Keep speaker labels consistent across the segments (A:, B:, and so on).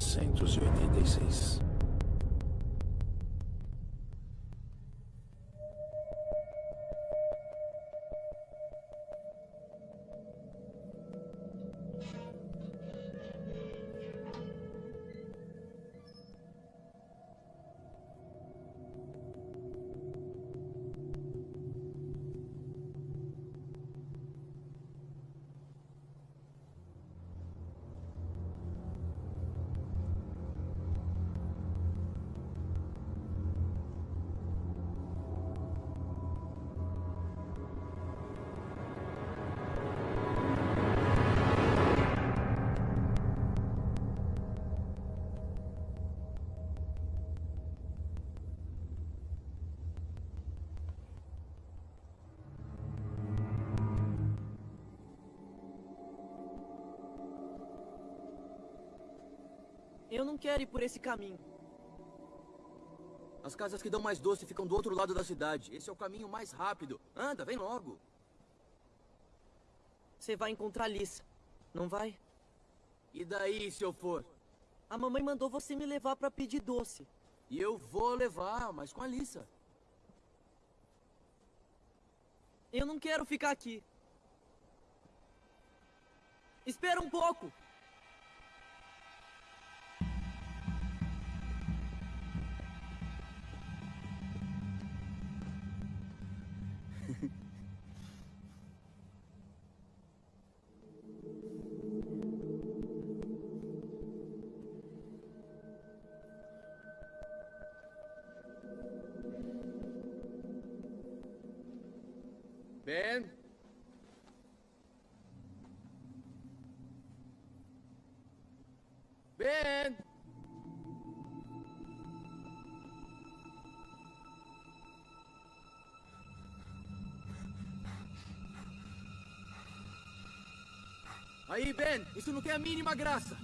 A: 1986.
B: Eu não quero ir por esse caminho.
C: As casas que dão mais doce ficam do outro lado da cidade. Esse é o caminho mais rápido. Anda, vem logo.
B: Você vai encontrar Lisa, não vai?
C: E daí, se eu for?
B: A mamãe mandou você me levar pra pedir doce.
C: E eu vou levar, mas com a Lisa.
B: Eu não quero ficar aqui. Espera um pouco!
C: Aí, Ben, isso não tem a mínima graça.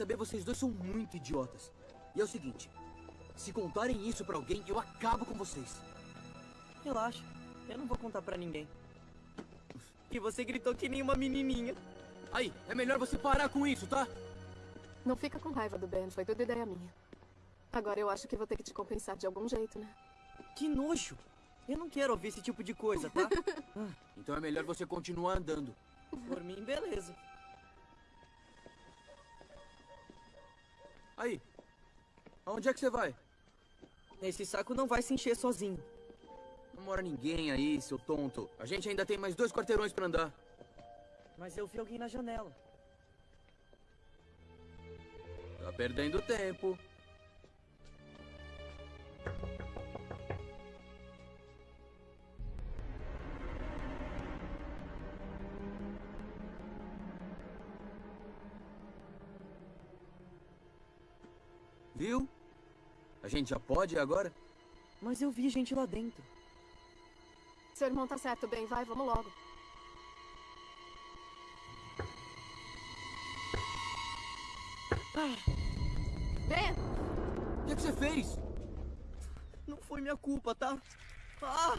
C: Saber, vocês dois são muito idiotas. E é o seguinte, se contarem isso pra alguém, eu acabo com vocês.
B: Relaxa, eu não vou contar pra ninguém. E você gritou que nem uma menininha.
C: Aí, é melhor você parar com isso, tá?
D: Não fica com raiva do Ben, foi tudo ideia minha. Agora eu acho que vou ter que te compensar de algum jeito, né?
B: Que nojo. Eu não quero ouvir esse tipo de coisa, tá?
C: Então é melhor você continuar andando.
B: Por mim, beleza.
C: Aí, aonde é que você vai?
B: Esse saco não vai se encher sozinho.
C: Não mora ninguém aí, seu tonto. A gente ainda tem mais dois quarteirões pra andar.
B: Mas eu vi alguém na janela.
C: Tá perdendo tempo. Viu? A gente já pode agora?
B: Mas eu vi gente lá dentro.
D: Seu irmão tá certo, Ben. Vai, vamos logo. Ben!
E: O que, é que você fez?
B: Não foi minha culpa, tá? Ah!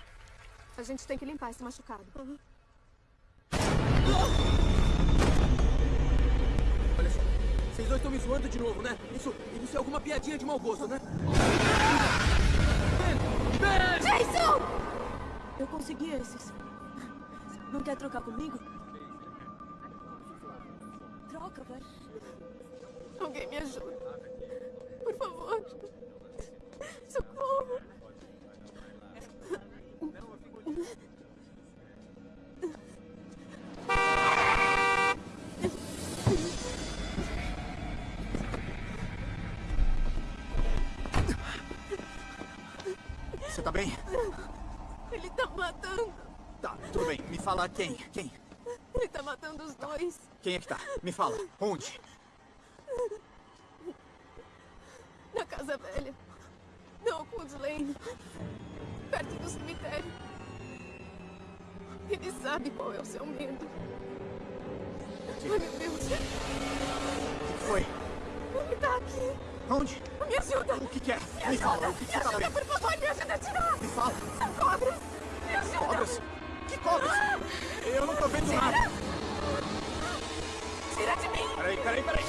D: A gente tem que limpar esse machucado.
E: Olha dois estão me zoando de novo, né? Isso, isso é alguma piadinha de mau gosto, né? Ben! Ben!
D: Jason!
F: Eu consegui esses. Não quer trocar comigo? Troca, vai.
D: Alguém me ajuda. Por favor.
E: Me fala quem? Quem?
D: Ele tá matando os dois.
E: Quem é que tá? Me fala. Onde?
D: Na casa velha. Na Oakwood Lane. Perto do cemitério. Ele sabe qual é o seu medo. Ai, meu Deus.
E: O que foi?
D: Ele tá aqui.
E: Onde?
D: Me ajuda.
E: O que que é? Me fala. O que que tá
D: Me ajuda, por favor. Me ajuda a tirar.
E: Me fala.
D: São cobras. Me ajuda.
E: Cobras? Que cobras? Eu não tô vendo nada.
D: Tira de mim.
E: Peraí, peraí, peraí.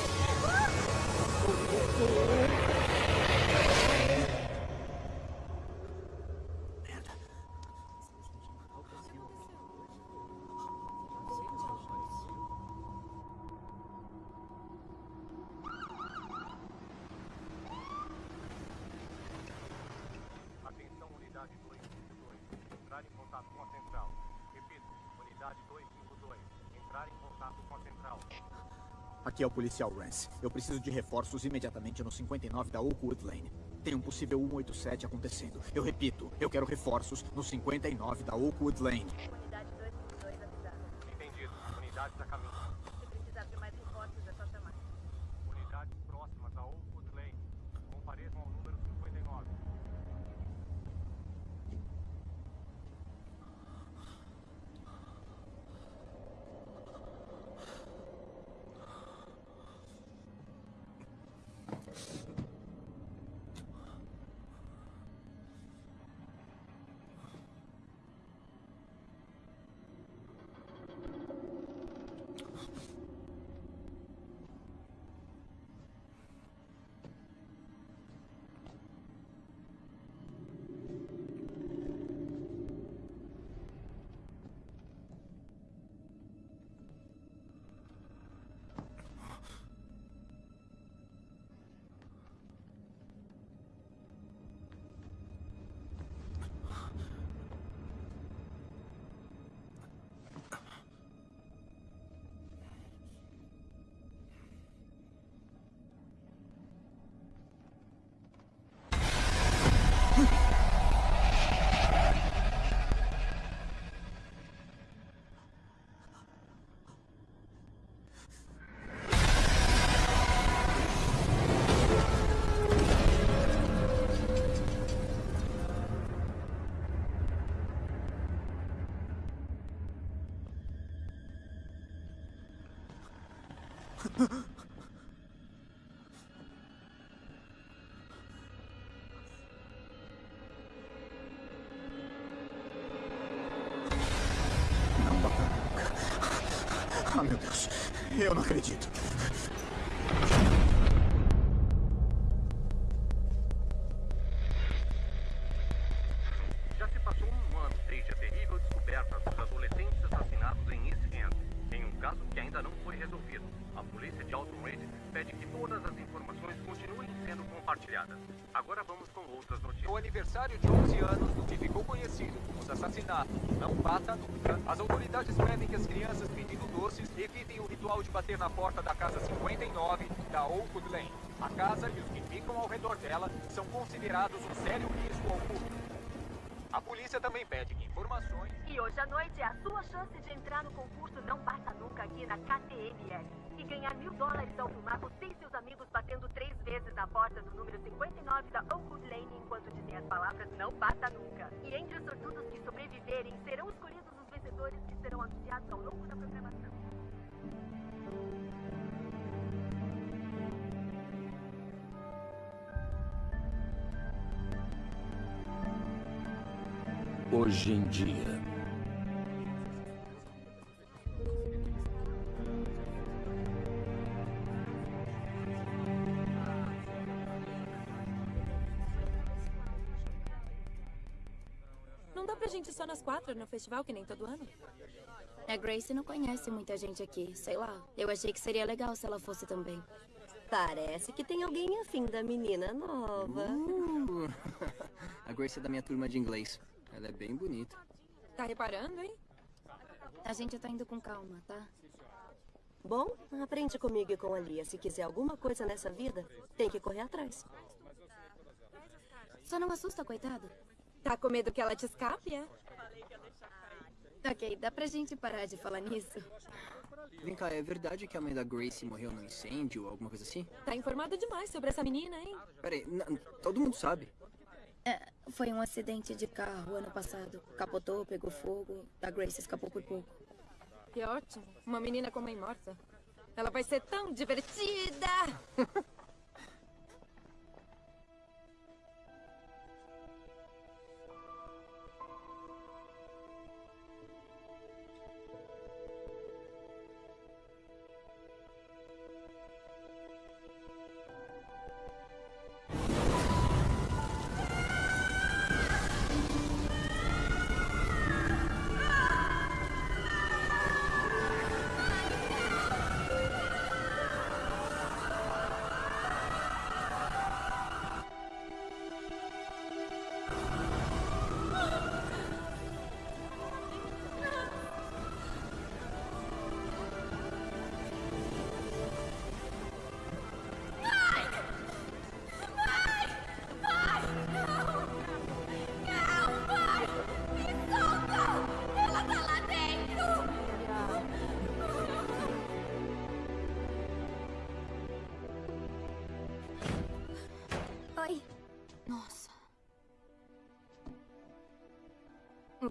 E: Aqui é o policial Rance. Eu preciso de reforços imediatamente no 59 da Oakwood Lane. Tem um possível 187 acontecendo. Eu repito, eu quero reforços no 59 da Oakwood Lane. Nunca. Ah, meu Deus.
C: Ritual de bater na porta da casa 59 da Oakwood Lane. A casa e os que ficam ao redor dela são considerados um sério risco ao público. A polícia também pede que informações
G: E hoje à noite a sua chance de entrar no concurso Não Basta Nunca aqui na KTMS. E ganhar mil dólares ao filmar você e seus amigos batendo três vezes na porta do número 59 da Oakwood Lane enquanto dizem as palavras Não Basta Nunca. E entre os sortudos que sobreviverem serão anunciados ao longo da programação.
A: Hoje em dia.
H: Não dá pra gente ir só nas quatro no festival, que nem todo ano?
I: A Grace não conhece muita gente aqui, sei lá. Eu achei que seria legal se ela fosse também.
J: Parece que tem alguém afim da menina nova.
K: Uh, a Grace é da minha turma de inglês. Ela é bem bonita.
H: Tá reparando, hein?
I: A gente tá indo com calma, tá?
J: Bom, aprende comigo e com a Lia. Se quiser alguma coisa nessa vida, tem que correr atrás.
I: Só não assusta, coitado.
H: Tá com medo que ela te escape, é?
I: Ok, dá pra gente parar de falar nisso?
K: Vem cá, é verdade que a mãe da Grace morreu num incêndio ou alguma coisa assim?
H: Tá informado demais sobre essa menina, hein?
K: Peraí, todo mundo sabe.
I: É, foi um acidente de carro ano passado. Capotou, pegou fogo. A Grace escapou por pouco.
H: Que ótimo. Uma menina com mãe morta. Ela vai ser tão divertida!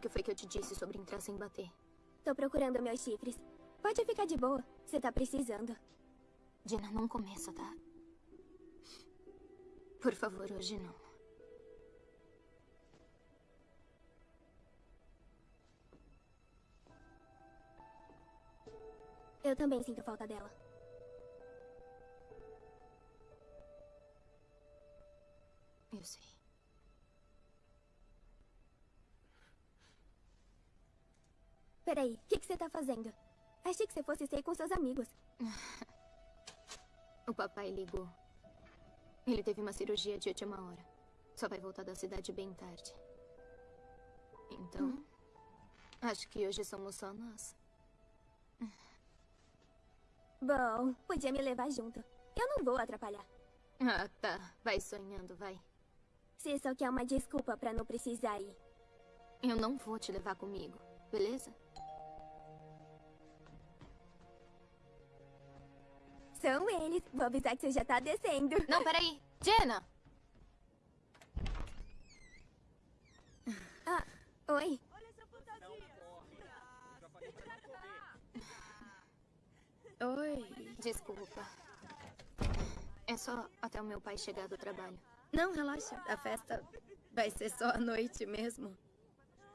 I: que foi que eu te disse sobre entrar sem bater?
L: Tô procurando meus chifres. Pode ficar de boa. Você tá precisando.
I: Dina, não começa, tá? Por favor, hoje não.
L: Eu também sinto falta dela.
I: Eu sei.
L: Peraí, o que, que você tá fazendo? Achei que você fosse sair com seus amigos.
I: O papai ligou. Ele teve uma cirurgia de última hora. Só vai voltar da cidade bem tarde. Então, acho que hoje somos só nós.
L: Bom, podia me levar junto. Eu não vou atrapalhar.
I: Ah, tá. Vai sonhando, vai.
L: Você só quer uma desculpa pra não precisar ir.
I: Eu não vou te levar comigo, beleza?
L: São eles. Vou avisar que você já tá descendo.
I: Não, peraí. Jenna!
L: Ah, oi.
I: Oi. Desculpa. É só até o meu pai chegar do trabalho. Não, relaxa. A festa vai ser só à noite mesmo.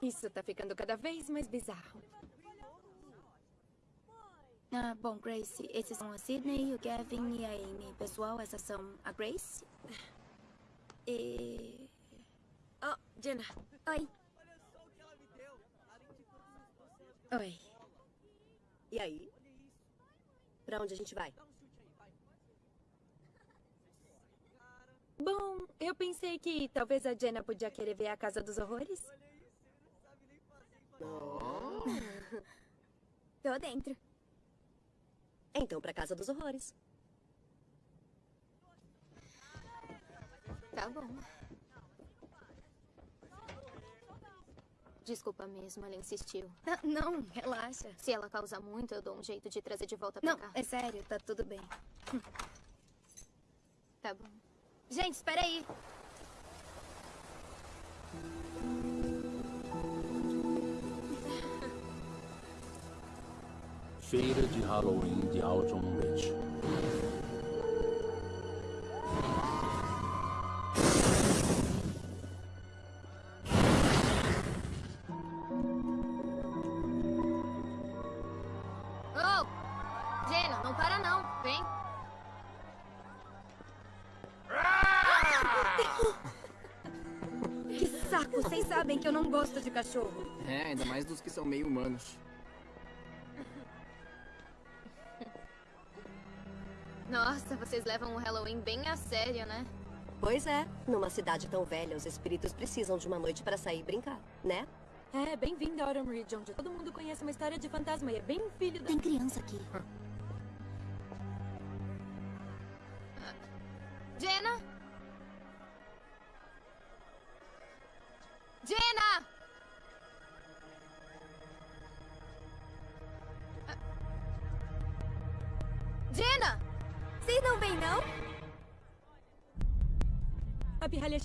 H: Isso tá ficando cada vez mais bizarro.
I: Ah, bom, Grace, esses são a Sydney, o Gavin e a Amy. Pessoal, essas são a Grace. E.
H: Oh, Jenna.
L: Oi.
I: Oi.
J: E aí? Pra onde a gente vai?
H: Bom, eu pensei que talvez a Jenna podia querer ver a Casa dos Horrores.
L: Tô dentro.
J: Então, pra Casa dos Horrores.
I: Tá bom. Desculpa mesmo, ela insistiu. Não, relaxa. Se ela causar muito, eu dou um jeito de trazer de volta pra
M: Não,
I: cá.
M: é sério, tá tudo bem.
I: Tá bom. Gente, espera aí.
A: Feira de Halloween de Alton Ridge.
M: Oh! Jenna, não para não. Vem.
H: Que saco! Vocês sabem que eu não gosto de cachorro.
K: É, ainda mais dos que são meio humanos.
M: Nossa, vocês levam o Halloween bem a sério, né?
J: Pois é, numa cidade tão velha, os espíritos precisam de uma noite para sair e brincar, né?
H: É, bem-vindo a Autumn Ridge, onde todo mundo conhece uma história de fantasma e é bem filho da...
I: Tem criança aqui.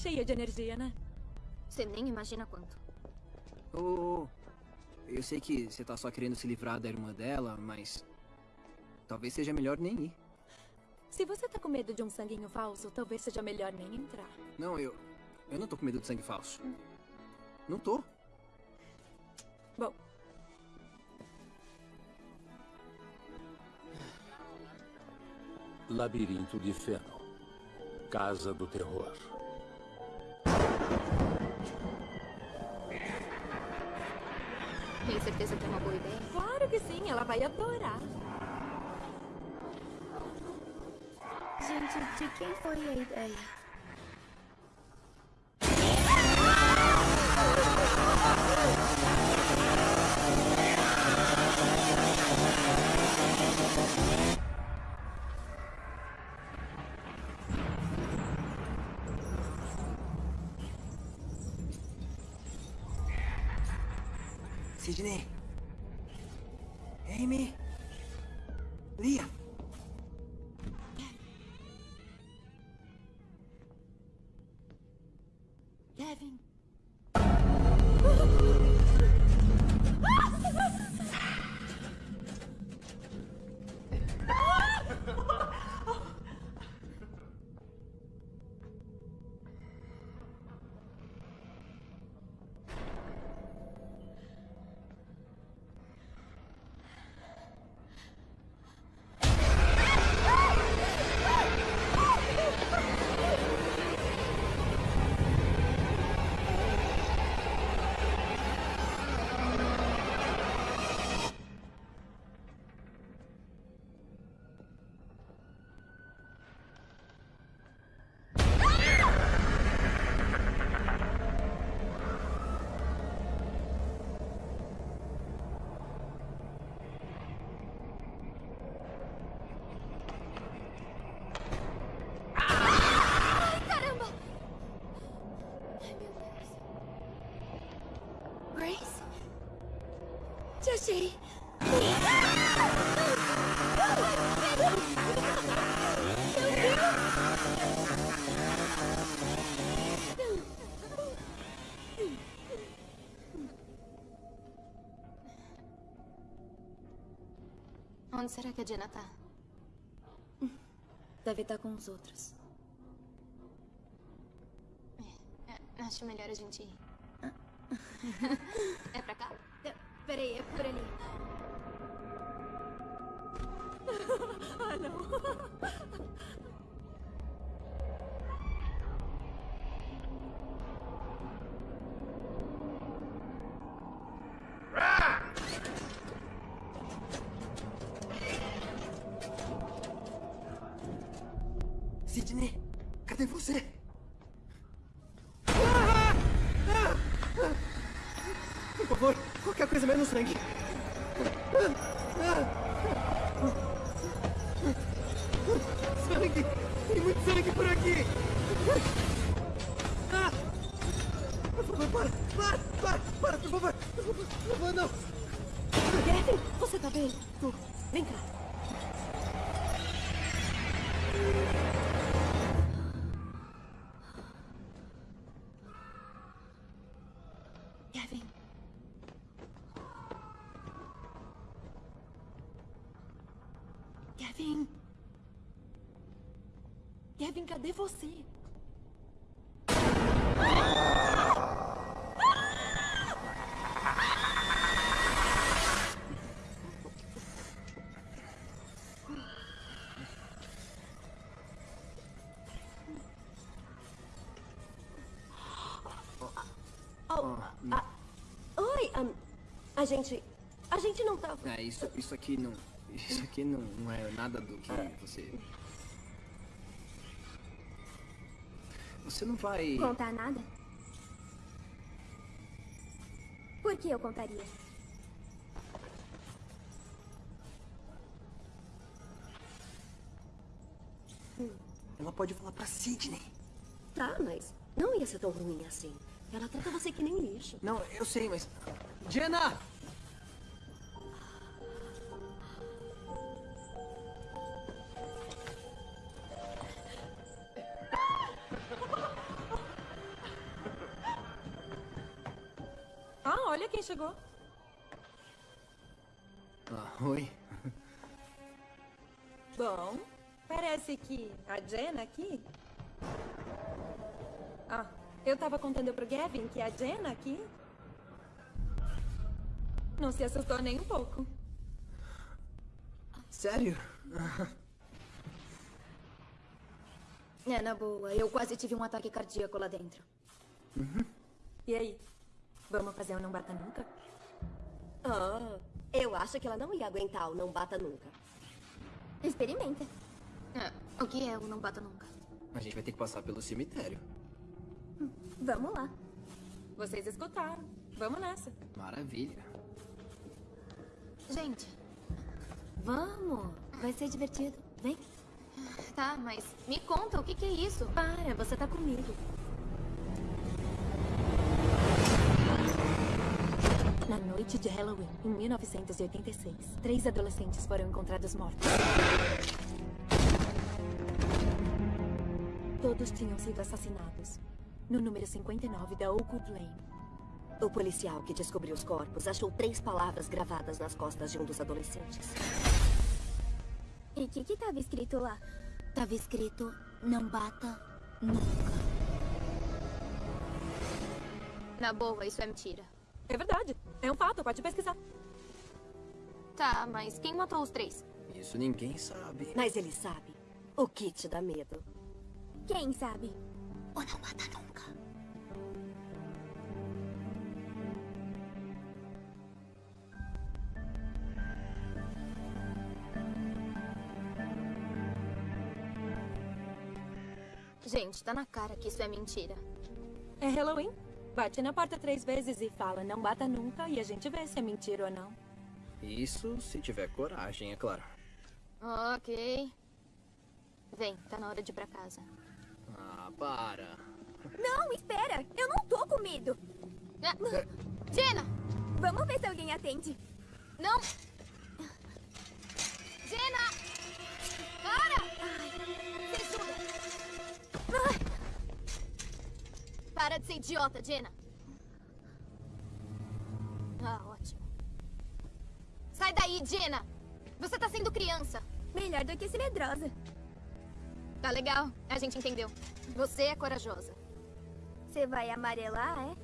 H: Cheia de energia, né?
M: Você nem imagina quanto.
K: Ô, ô, ô, eu sei que você tá só querendo se livrar da irmã dela, mas... Talvez seja melhor nem ir.
H: Se você tá com medo de um sanguinho falso, talvez seja melhor nem entrar.
K: Não, eu... Eu não tô com medo de sangue falso. Não tô.
H: Bom,
A: Labirinto de Feno. Casa do Terror.
M: Certeza que é uma boa ideia?
H: claro que sim, ela vai adorar.
I: Gente, de quem foi a ideia?
K: Sidney.
I: Achei.
M: Onde será que a Jenna tá?
H: Deve estar com os outros.
M: É, acho melhor a gente ir. é pra cá?
H: Peraí, é por ali.
K: Qualquer coisa
H: Cadê você?
J: Oh, ah, oi, ahn, a gente... A gente não tá...
K: É, isso, isso aqui não... Isso aqui não, não é nada do que você... Você não vai...
L: Contar nada? Por que eu contaria?
K: Ela pode falar pra Sidney.
J: Tá, mas não ia ser tão ruim assim. Ela trata você que nem lixo.
K: Não, eu sei, mas... Jenna!
H: Eu tava contando pro Gavin que a Jenna aqui... Não se assustou nem um pouco.
K: Sério?
M: É, na boa. Eu quase tive um ataque cardíaco lá dentro.
H: E aí? Vamos fazer um Não Bata Nunca?
J: Ah, eu acho que ela não ia aguentar o não bata nunca.
L: Experimenta.
M: É, o que é o Não Bata Nunca?
K: A gente vai ter que passar pelo cemitério.
L: Vamos lá.
H: Vocês escutaram. Vamos nessa.
K: Maravilha.
M: Gente,
L: Vamos. Vai ser divertido. Vem.
M: tá, mas me conta, o que, que é isso?
L: Para, você tá comigo.
H: Na noite de Halloween, em 1986, três adolescentes foram encontrados mortos. Todos tinham sido assassinados. No número 59 da Oakwood Lane.
J: O policial que descobriu os corpos achou três palavras gravadas nas costas de um dos adolescentes.
L: E o que que tava escrito lá?
M: Tava escrito, não bata nunca. Na boa, isso é mentira.
H: É verdade. É um fato, pode pesquisar.
M: Tá, mas quem matou os três?
K: Isso ninguém sabe.
J: Mas ele sabe. O que te dá medo?
L: Quem sabe?
M: Ou não mata nunca. Gente, tá na cara que isso é mentira.
H: É Halloween. Bate na porta três vezes e fala não bata nunca e a gente vê se é mentira ou não.
K: Isso se tiver coragem, é claro.
M: Ok. Vem, tá na hora de ir pra casa.
K: Ah, para.
L: Não, espera! Eu não tô com medo!
M: Ah, Jenna!
L: Vamos ver se alguém atende.
M: Não! Jenna! Para! Se ajuda! Para de ser idiota, Jenna. Ah, ótimo. Sai daí, Jenna! Você tá sendo criança.
L: Melhor do que ser medrosa.
M: Tá legal, a gente entendeu. Você é corajosa.
L: Você vai amarelar, é?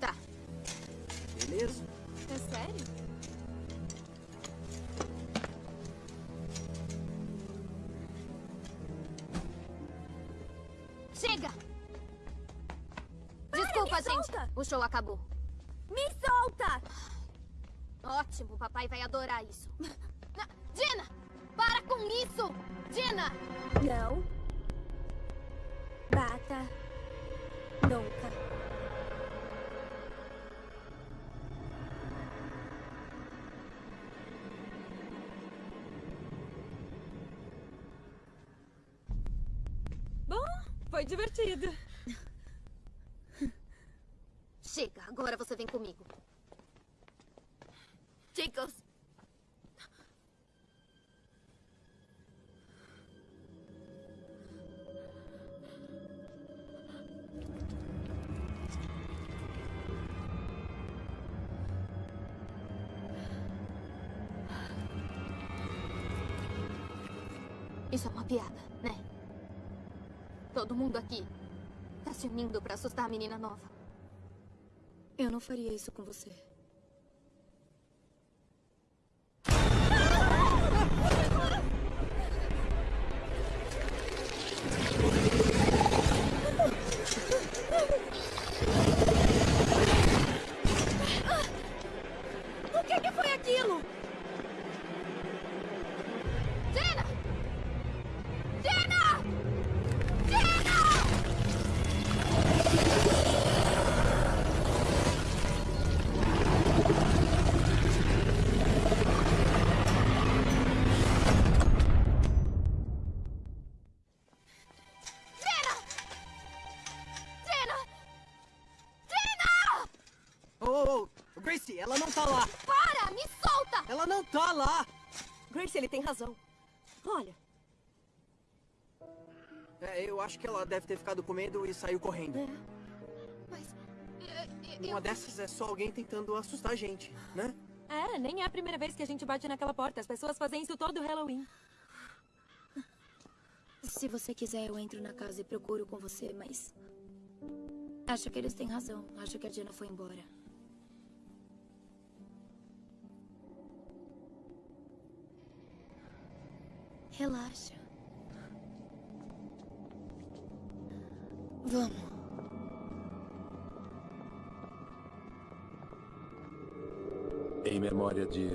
M: Tá.
K: Beleza.
H: É sério?
M: Chega! Desculpa,
L: me
M: gente.
L: solta!
M: O show acabou.
L: Me solta!
M: Ótimo, papai vai adorar isso. Na- Jenna! Para com isso! Jenna!
L: Não. Bata. Nunca.
H: Bom, foi divertido.
M: Chega, agora você vem comigo. Todo mundo aqui tá se unindo pra assustar a menina nova.
I: Eu não faria isso com você.
K: Gracie, ela não tá lá.
M: Para! Me solta!
K: Ela não tá lá.
J: Grace, ele tem razão. Olha,
K: É, eu acho que ela deve ter ficado com medo e saiu correndo.
M: Mas...
K: Uma dessas é só alguém tentando assustar a gente, né?
H: É, nem é a primeira vez que a gente bate naquela porta. As pessoas fazem isso todo Halloween.
I: Se você quiser, eu entro na casa e procuro com você, mas. Acho que eles têm razão. Acho que a Diana foi embora. Relaxa. Vamos.
A: Em memória de.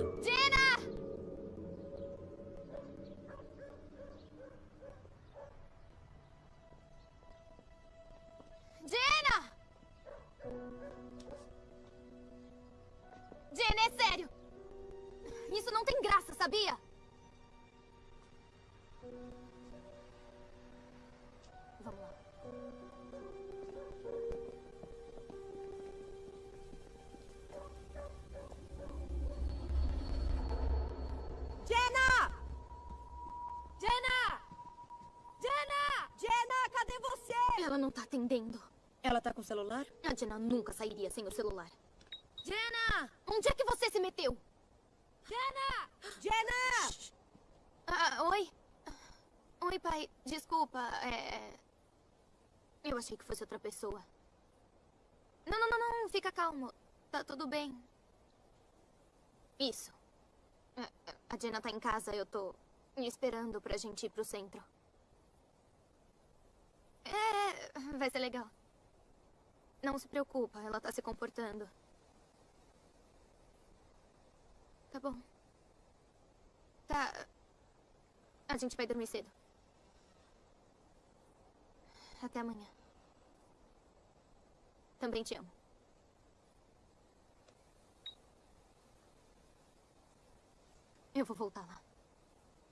I: Com o celular?
M: A Jenna nunca sairia sem o celular.
H: Jenna!
M: Onde é que você se meteu?
H: Jenna!
J: Jenna!
M: Ah, oi? Oi, pai. Desculpa, é... Eu achei que fosse outra pessoa. Não, não, não, não. Fica calmo. Tá tudo bem. Isso. É, é, A Jenna tá em casa. Eu tô esperando pra gente ir pro centro. É, vai ser legal. Não se preocupa, ela tá se comportando. Tá bom. Tá. A gente vai dormir cedo. Até amanhã. Também te amo. Eu vou voltar lá.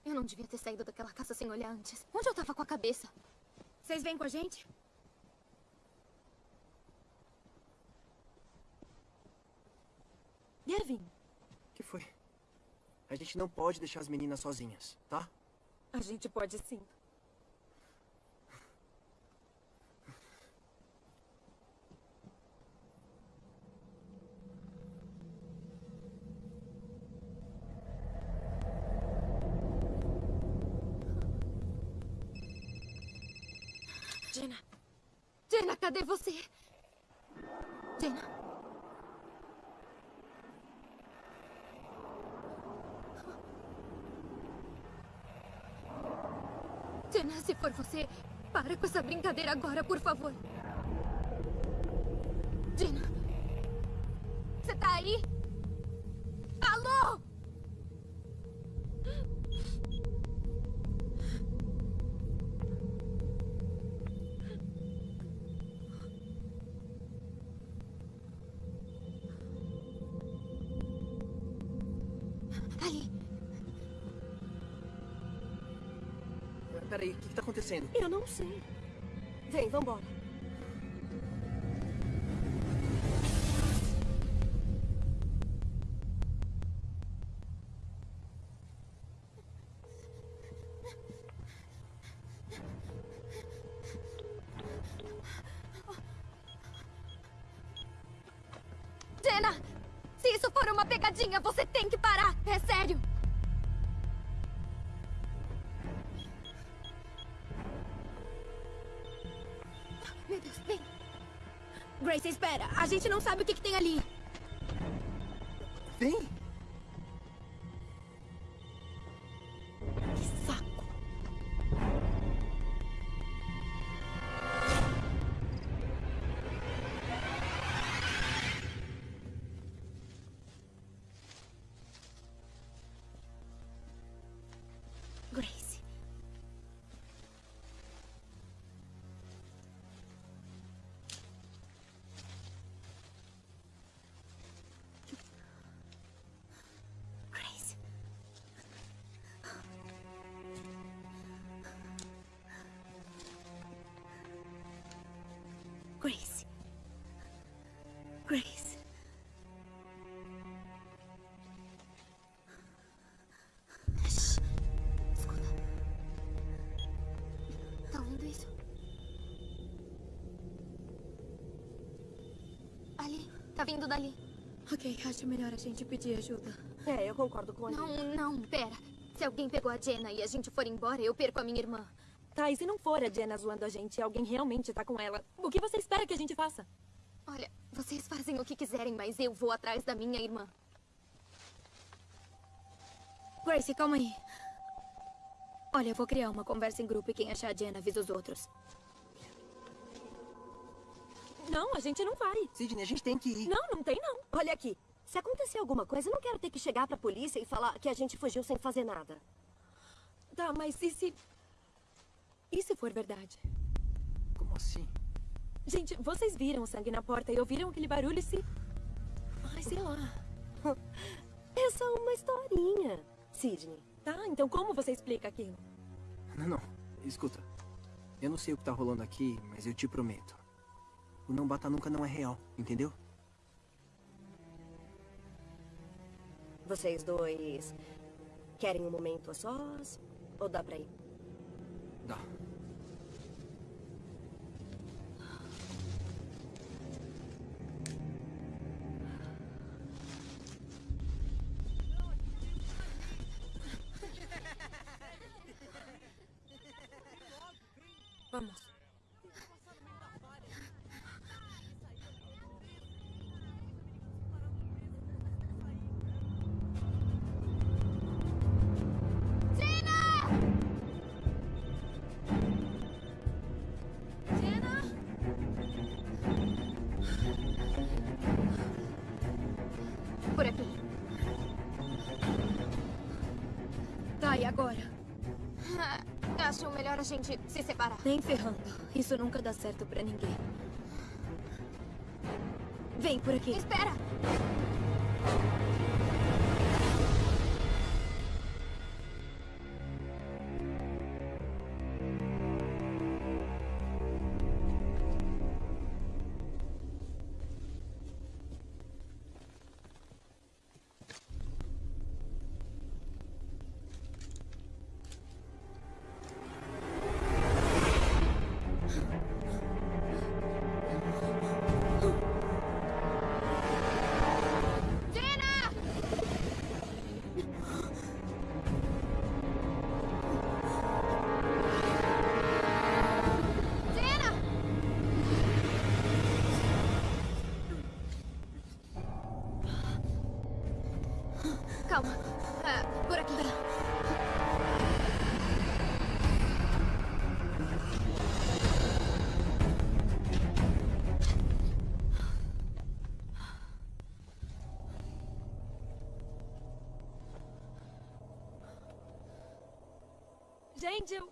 M: Eu não devia ter saído daquela casa sem olhar antes. Onde eu tava com a cabeça?
H: Vocês vêm com a gente?
K: Devin. Que foi? A gente não pode deixar as meninas sozinhas, tá?
H: A gente pode sim.
M: Jenna. Jenna, cadê você? Jenna, se for você, para com essa brincadeira agora, por favor.
K: Acontecendo?
J: Eu não sei. Vem, vambora.
M: Gente não sabe o que, que tem ali. Vindo dali. Ok, acho melhor a gente pedir ajuda.
J: É, eu concordo com a
M: Não, não, pera. Se alguém pegou a Jenna e a gente for embora, eu perco a minha irmã.
H: Tá, e se não for a Jenna zoando a gente e alguém realmente tá com ela, o que você espera que a gente faça?
M: Olha, vocês fazem o que quiserem, mas eu vou atrás da minha irmã. Grace, calma aí. Olha, eu vou criar uma conversa em grupo e quem achar a Jenna avisa os outros.
H: Não, a gente não vai.
K: Sidney, a gente tem que ir.
H: Não, não tem não.
J: Olha aqui. Se acontecer alguma coisa, eu não quero ter que chegar pra polícia e falar que a gente fugiu sem fazer nada.
H: Tá, mas e se... E se for verdade?
K: Como assim?
H: Gente, vocês viram o sangue na porta e ouviram aquele barulho e se... Ai, sei lá.
J: É só uma historinha, Sidney.
H: Tá, então como você explica aquilo?
K: Não, não. Escuta. Eu não sei o que tá rolando aqui, mas eu te prometo. O não bata nunca não é real, entendeu?
J: Vocês dois querem um momento a sós? Ou dá pra ir?
K: Dá.
M: Melhor a gente se separar.
N: Nem ferrando. Isso nunca dá certo pra ninguém. Vem por aqui.
M: Espera! Por aqui.
H: Gente, eu...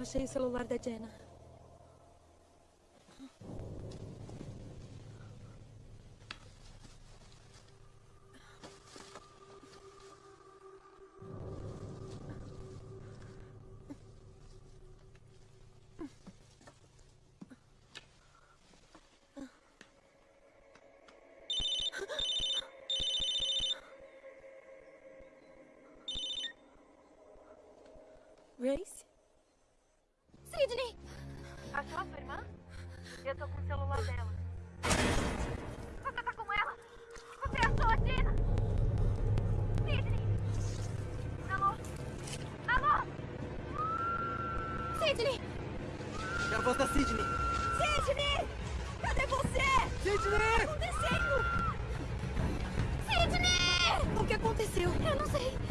H: Achei o celular da Jenna.
M: Sidney!
K: É a voz da Sidney!
J: Sidney! Cadê você?
K: Sidney!
J: O que está acontecendo? Sidney!
M: O que aconteceu?
J: Eu não sei.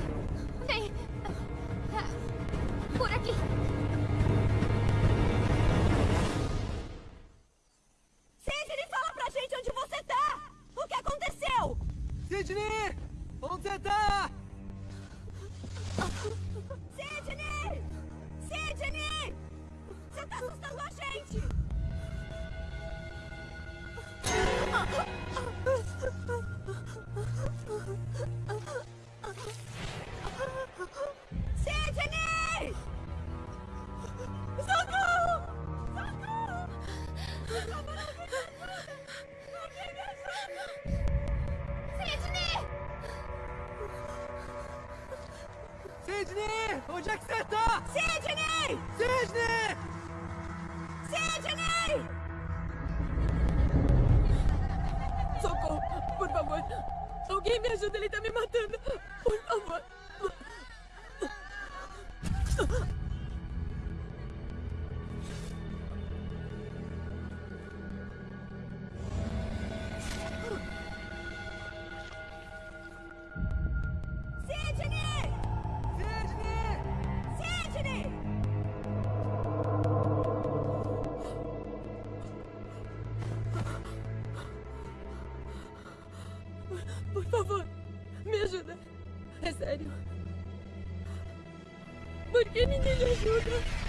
J: Por
I: favor, me ajuda. É sério. Por que ninguém me ajuda?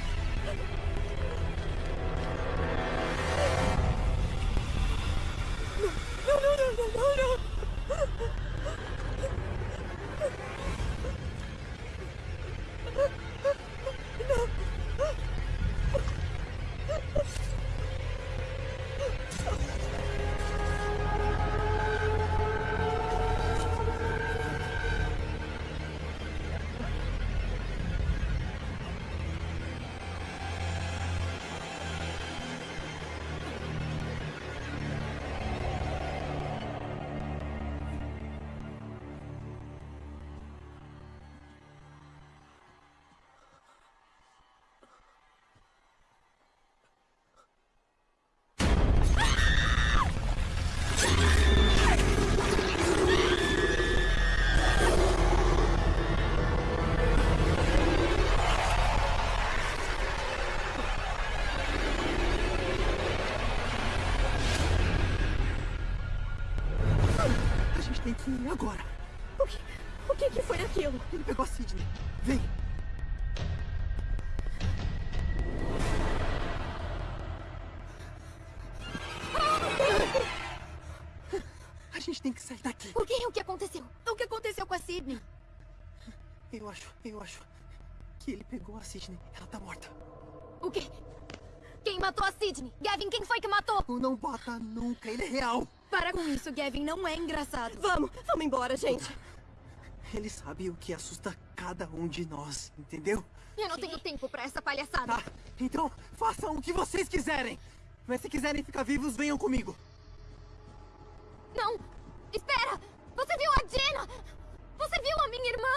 K: Tem que sair daqui.
M: O que? O que aconteceu? O que aconteceu com a Sidney?
K: Eu acho, eu acho que ele pegou a Sidney. Ela tá morta.
M: O quê? Quem matou a Sidney? Gavin, quem foi que matou?
K: Não bata nunca, ele é real.
M: Para com isso, Gavin. Não é engraçado.
J: Vamos, vamos embora, gente.
K: Ele sabe o que assusta cada um de nós, entendeu?
M: Eu não tenho tempo pra essa palhaçada.
K: Tá, então façam o que vocês quiserem. Mas se quiserem ficar vivos, venham comigo.
M: Não! Espera! Você viu a Jenna? Você viu a minha irmã?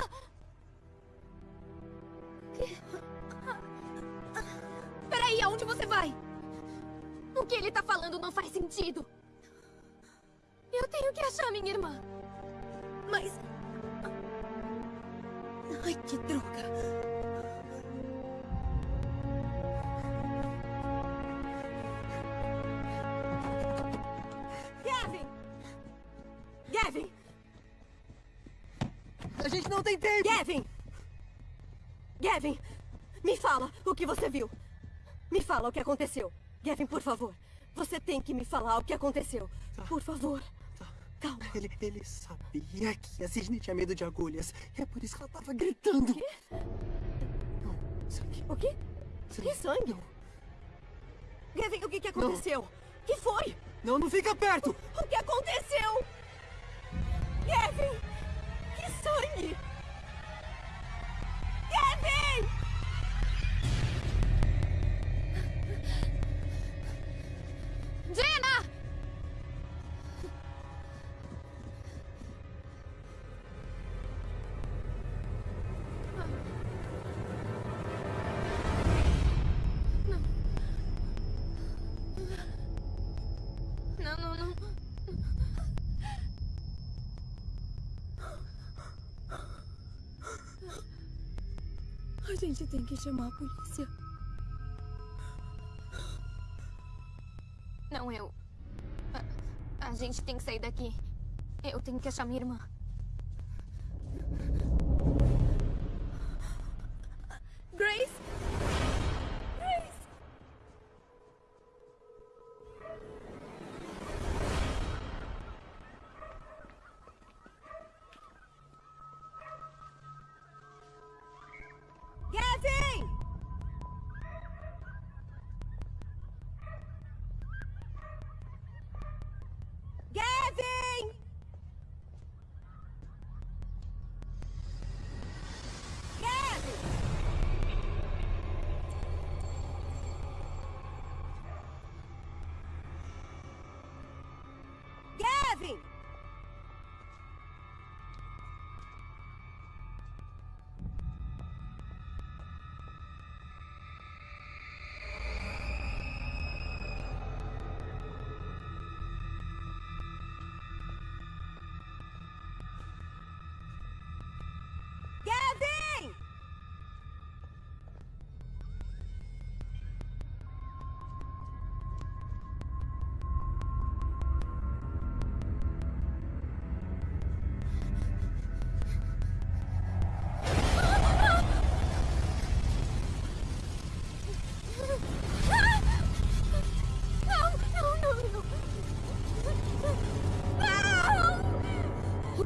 M: Peraí, aonde você vai? O que ele tá falando não faz sentido. Eu tenho que achar minha irmã. Mas... Ai, que droga.
J: Gavin!
K: A gente não tem tempo!
J: Gavin! Gavin! Me fala o que você viu. Me fala o que aconteceu. Gavin, por favor. Você tem que me falar o que aconteceu. Por favor. Calma.
K: Ele, ele sabia que a Sidney tinha medo de agulhas. É por isso que ela tava gritando.
J: O quê? O quê? Que sangue? Gavin, o que, que aconteceu? O que foi?
K: Não, não fica perto!
J: O que aconteceu? Gavin! Que sangue!
I: Tem que chamar a polícia.
M: Não, eu. A, a gente tem que sair daqui. Eu tenho que achar minha irmã.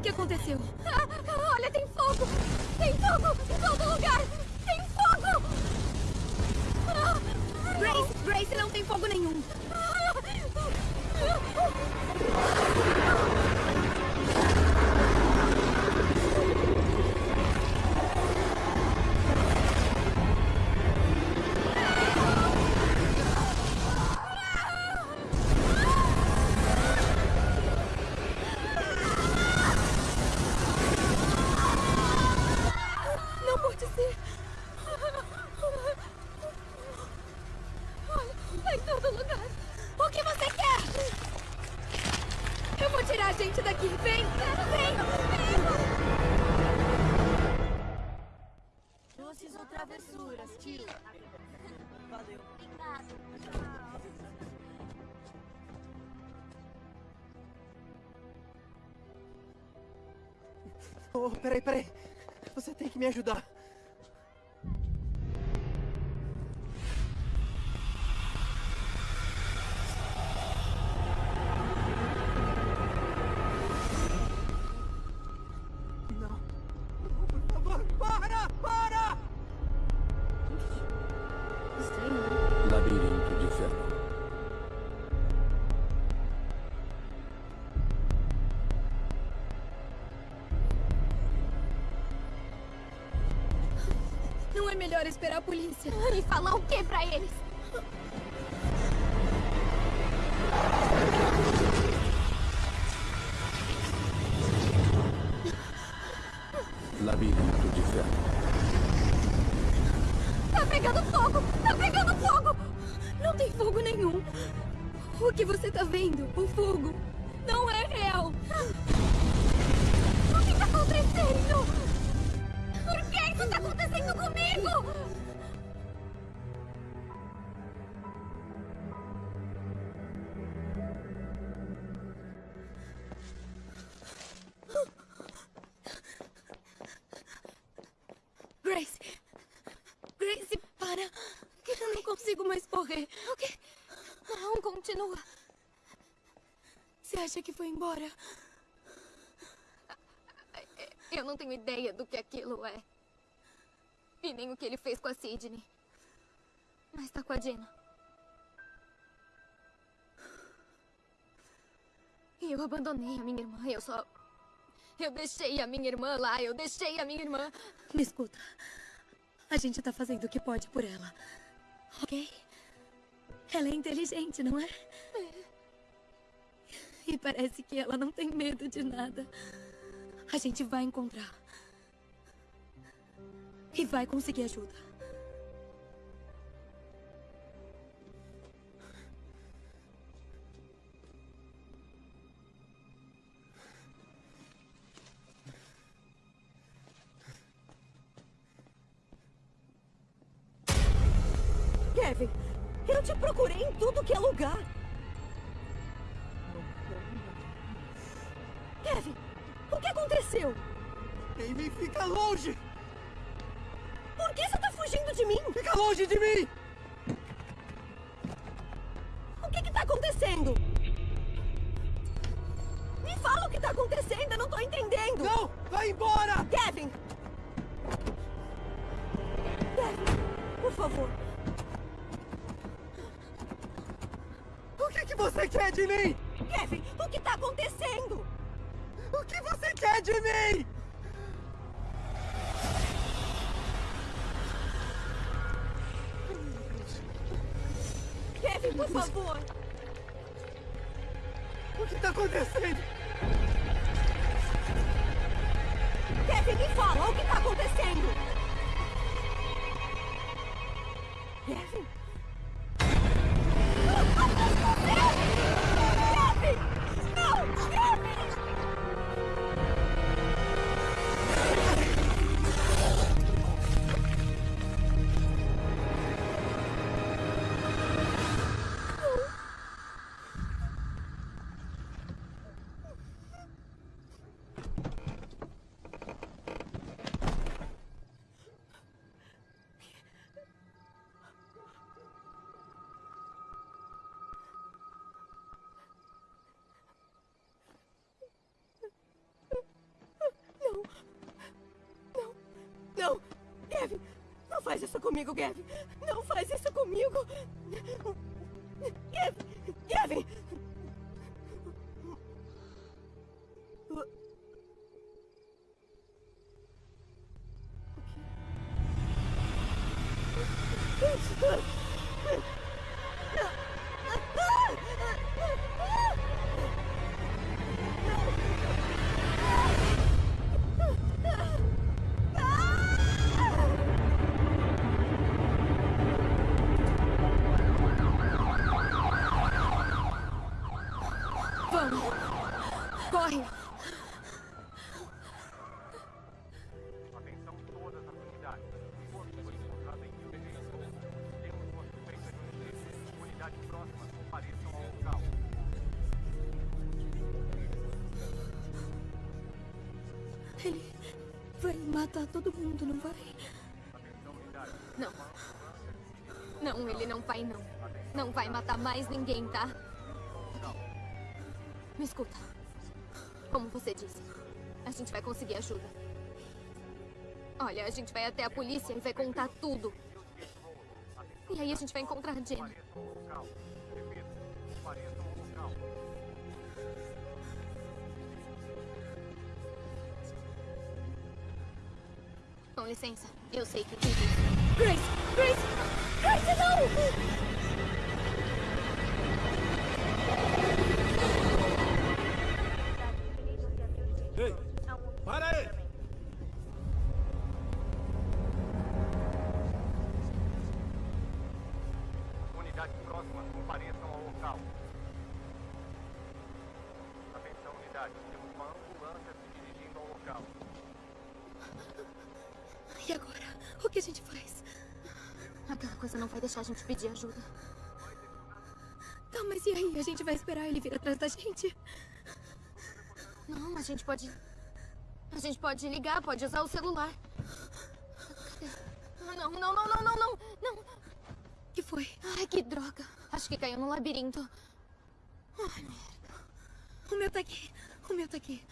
I: Que aconteceu?
M: Ah, olha, tem fogo! Tem fogo em todo lugar! Tem fogo! Ah,
I: Grace, Grace, não tem fogo nenhum. Não
K: me ajudar.
I: Melhor esperar a polícia.
M: E falar o que pra eles?
I: Acha que foi embora?
M: Eu não tenho ideia do que aquilo é. E nem o que ele fez com a Sidney. Mas tá com a Dina. E eu abandonei a minha irmã. Eu só. Eu deixei a minha irmã lá. Eu deixei a minha irmã.
I: Me escuta. A gente tá fazendo o que pode por ela. Ok? Ela é inteligente, não é? E parece que ela não tem medo de nada. A gente vai encontrar. E vai conseguir ajuda.
J: Por favor.
K: O que
J: tá acontecendo? Faz isso comigo, Kevin. Não faz isso comigo. Kevin. Kevin.
M: Vamos!
I: Não vai?
M: Não. Não, ele não vai, não. Não vai matar mais ninguém, tá? Me escuta. Como você disse, a gente vai conseguir ajuda. Olha, a gente vai até a polícia e vai contar tudo. E aí a gente vai encontrar Jenny. Com licença, eu sei que isso.
I: Grace! Grace! Grace, não!
M: Vai deixar a gente pedir ajuda.
I: Tá, mas e aí? A gente vai esperar ele vir atrás da gente?
M: Não, a gente pode. A gente pode ligar, pode usar o celular. Cadê? Não, não, não, não, não, não, não.
I: que foi?
M: Ai, que droga. Acho que caiu no labirinto. Ai, merda.
I: O meu tá aqui. O meu tá aqui.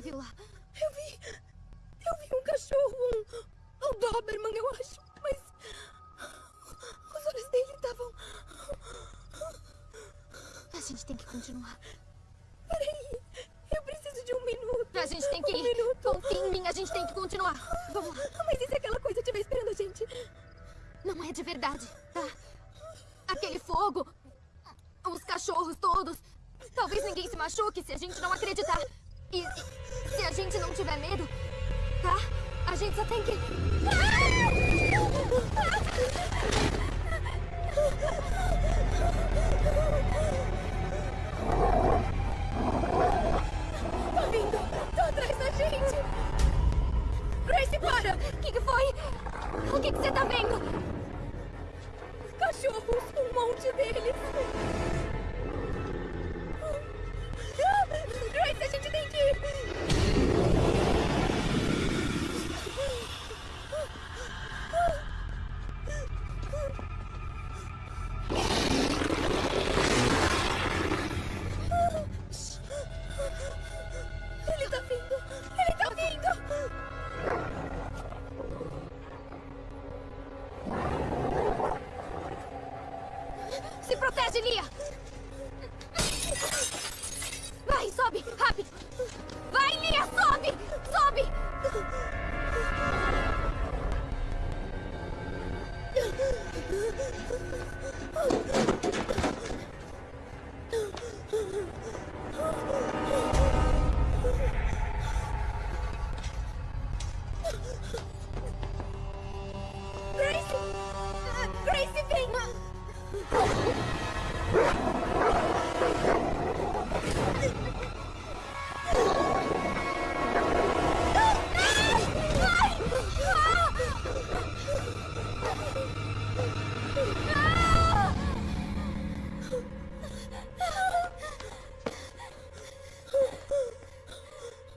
I: вела.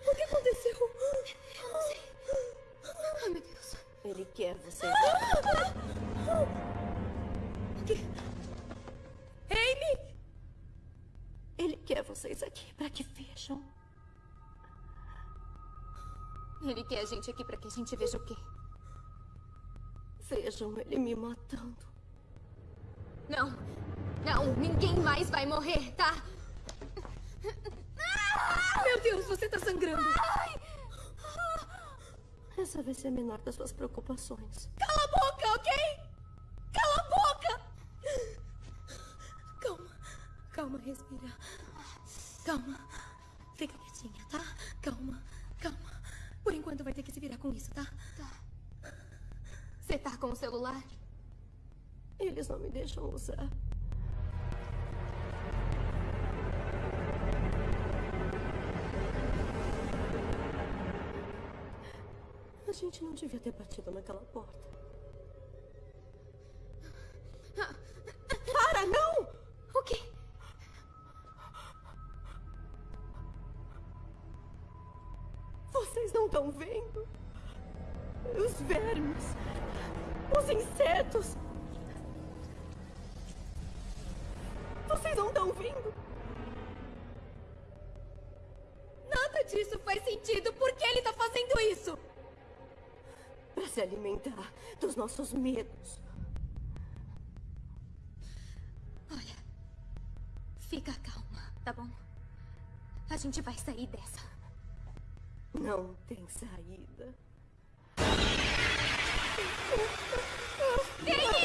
M: O que
I: aconteceu?
M: Eu não sei. Ai, meu Deus.
J: Ele quer vocês.
I: O que? Amy!
J: Ele quer vocês aqui para que vejam.
M: Ele quer a gente aqui pra que a gente veja o quê?
J: Vejam ele me matando.
M: Não. Não, ninguém mais vai morrer, tá?
I: Meu Deus, você tá sangrando!
J: Essa vai ser a menor das suas preocupações.
I: Cala a boca, ok? Cala a boca! Calma, calma, respira. Calma. Fica quietinha, tá? Calma, calma. Por enquanto vai ter que se virar com isso, tá?
M: Você tá com o celular?
J: Eles não me deixam usar. A gente não devia ter batido naquela porta. Alimentar dos nossos medos.
M: Olha. Fica calma, tá bom? A gente vai sair dessa.
J: Não tem saída.
M: Baby!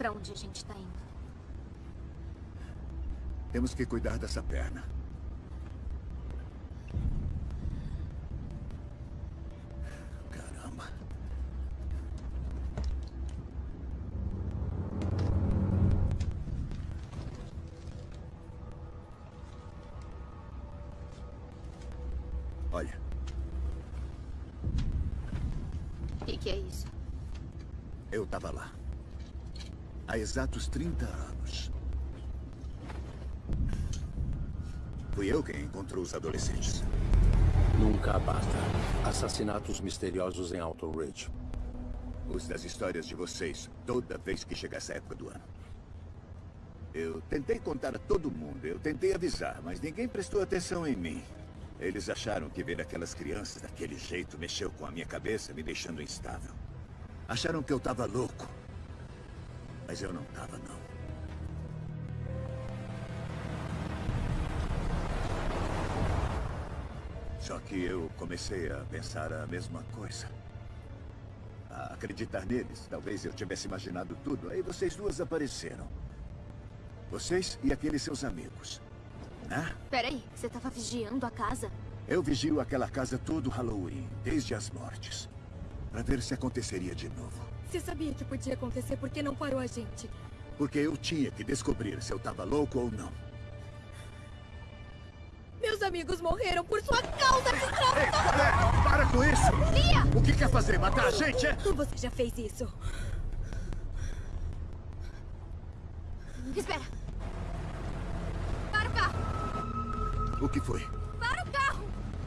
M: Pra onde a gente tá indo?
O: Temos que cuidar dessa perna. Exatos 30 anos. Fui eu quem encontrou os adolescentes.
A: Nunca basta. Assassinatos misteriosos em Alton Ridge.
O: Os das histórias de vocês, toda vez que chega essa época do ano. Eu tentei contar a todo mundo, eu tentei avisar, mas ninguém prestou atenção em mim. Eles acharam que ver aquelas crianças daquele jeito mexeu com a minha cabeça, me deixando instável. Acharam que eu tava louco. Mas eu não tava, não. Só que eu comecei a pensar a mesma coisa. A acreditar neles. Talvez eu tivesse imaginado tudo. Aí vocês duas apareceram. Vocês e aqueles seus amigos. Né?
M: Peraí, você tava vigiando a casa?
O: Eu vigio aquela casa todo Halloween, desde as mortes. Pra ver se aconteceria de novo.
I: Você sabia que podia acontecer, por que não parou a gente?
O: Porque eu tinha que descobrir se eu tava louco ou não.
I: Meus amigos morreram por sua causa, desgraçado!
O: É, para com isso!
I: Lia!
O: O que quer fazer? Matar a gente, é?
I: Você já fez isso.
M: Espera! Para o carro!
O: O que foi?
M: Para o carro!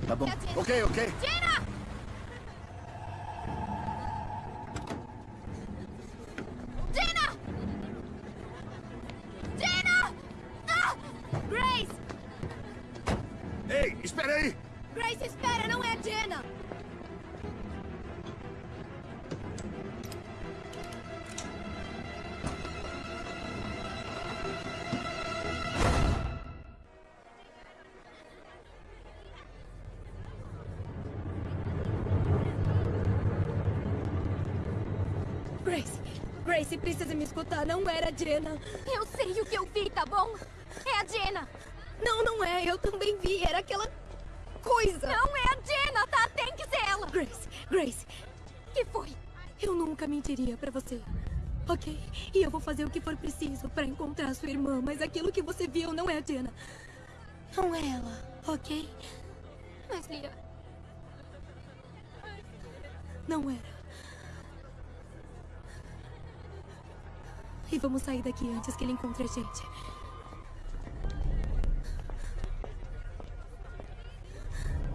O: Tá bom. Ok, ok.
M: Tina!
I: Não era a Jenna.
M: Eu sei o que eu vi, tá bom? É a Jenna!
I: Não, não é, eu também vi, era aquela coisa.
M: Não é a Jenna, tá? Tem que ser ela!
I: Grace, Grace,
M: que foi?
I: Eu nunca mentiria pra você. Ok? E eu vou fazer o que for preciso pra encontrar sua irmã, mas aquilo que você viu não é a Jenna. Não é ela, ok?
M: Mas, Lia...
I: Não era. E vamos sair daqui antes que ele encontre a gente.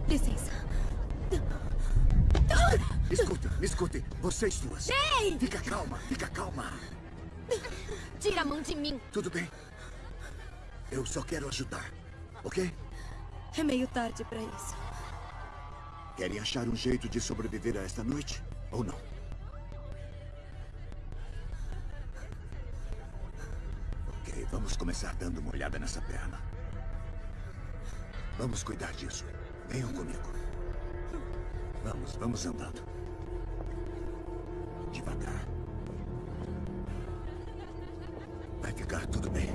I: Licença.
O: Escuta, escute. Vocês duas.
M: Ei!
O: Fica calma, fica calma.
M: Tira a mão de mim!
O: Tudo bem? Eu só quero ajudar, ok?
I: É meio tarde pra isso.
O: Querem achar um jeito de sobreviver a esta noite? Ou não? Vamos começar dando uma olhada nessa perna. Vamos cuidar disso. Venham comigo. Vamos, vamos andando. Devagar. Vai ficar tudo bem.